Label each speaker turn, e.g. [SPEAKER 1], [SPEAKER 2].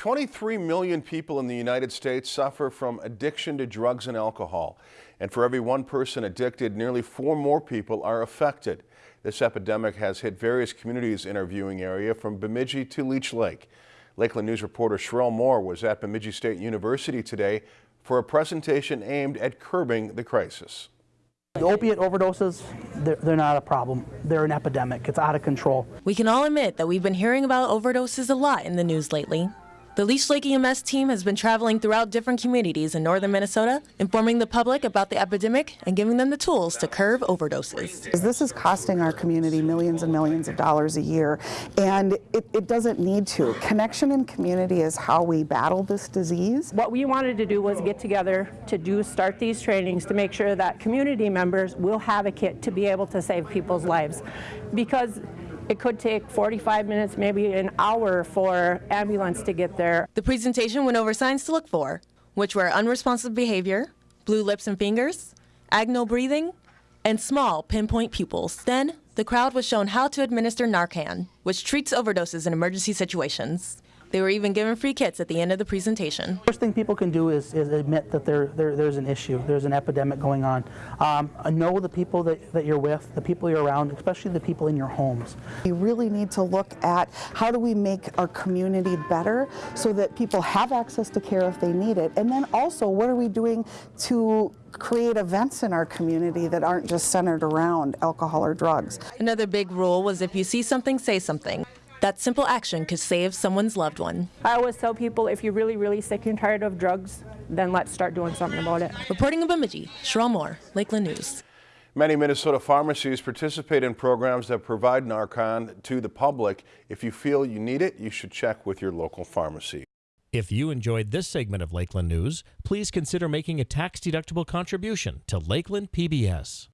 [SPEAKER 1] 23 million people in the United States suffer from addiction to drugs and alcohol. And for every one person addicted, nearly four more people are affected. This epidemic has hit various communities in our viewing area from Bemidji to Leech Lake. Lakeland News reporter Sherelle Moore was at Bemidji State University today for a presentation aimed at curbing the crisis.
[SPEAKER 2] The opiate overdoses, they're, they're, not a problem. They're an epidemic. It's out of control.
[SPEAKER 3] We can all admit that we've been hearing about overdoses a lot in the news lately. The Leech Lake EMS team has been traveling throughout different communities in northern Minnesota, informing the public about the epidemic and giving them the tools to curb overdoses.
[SPEAKER 4] This is costing our community millions and millions of dollars a year, and it, it doesn't need to. Connection and community is how we battle this disease.
[SPEAKER 5] What we wanted to do was get together to do start these trainings to make sure that community members will have a kit to be able to save people's lives. Because it could take 45 minutes, maybe an hour for ambulance to get there.
[SPEAKER 3] The presentation went over signs to look for, which were unresponsive behavior, blue lips and fingers, agonal breathing, and small pinpoint pupils. Then, the crowd was shown how to administer Narcan, which treats overdoses in emergency situations. They were even given free kits at the end of the presentation.
[SPEAKER 2] First thing people can do is, is admit that there, there, there's an issue, there's an epidemic going on. Um, know the people that, that you're with, the people you're around, especially the people in your homes.
[SPEAKER 4] We really need to look at how do we make our community better so that people have access to care if they need it. And then also, what are we doing to create events in our community that aren't just centered around alcohol or drugs.
[SPEAKER 3] Another big rule was if you see something, say something. That simple action could save someone's loved one.
[SPEAKER 5] I always tell people if you're really, really sick and tired of drugs, then let's start doing something about it.
[SPEAKER 3] Reporting in Bemidji, Sherelle Moore, Lakeland News.
[SPEAKER 1] Many Minnesota pharmacies participate in programs that provide Narcan to the public. If you feel you need it, you should check with your local pharmacy.
[SPEAKER 6] If you enjoyed this segment of Lakeland News, please consider making a tax-deductible contribution to Lakeland PBS.